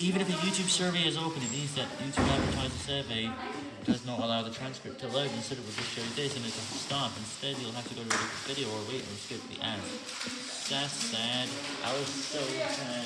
Even if a YouTube survey is open, it means that YouTube advertiser survey does not allow the transcript to load. Instead, it will just show this and it doesn't stop. Instead, you'll have to go to a different video or wait and skip the ads. That's sad. I was so sad,